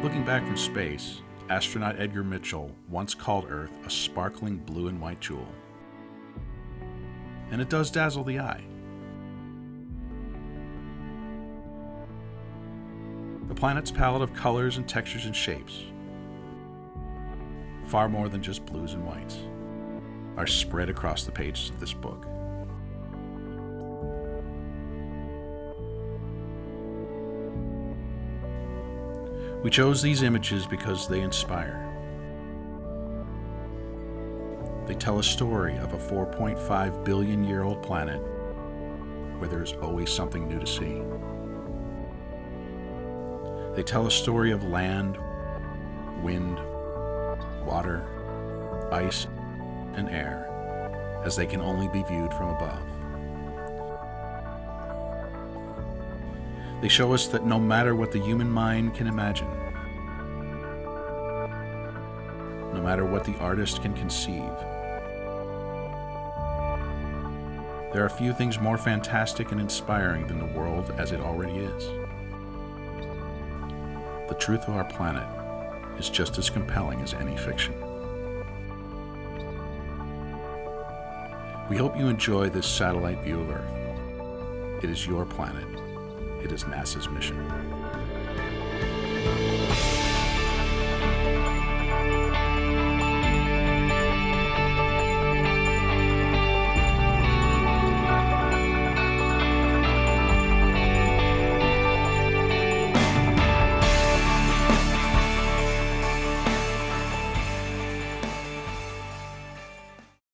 Looking back from space, astronaut Edgar Mitchell once called Earth a sparkling blue and white jewel. And it does dazzle the eye. The planet's palette of colors and textures and shapes, far more than just blues and whites, are spread across the pages of this book. We chose these images because they inspire. They tell a story of a 4.5 billion year old planet where there's always something new to see. They tell a story of land, wind, water, ice, and air as they can only be viewed from above. They show us that no matter what the human mind can imagine, no matter what the artist can conceive, there are few things more fantastic and inspiring than the world as it already is. The truth of our planet is just as compelling as any fiction. We hope you enjoy this satellite view of Earth. It is your planet. It is NASA's mission.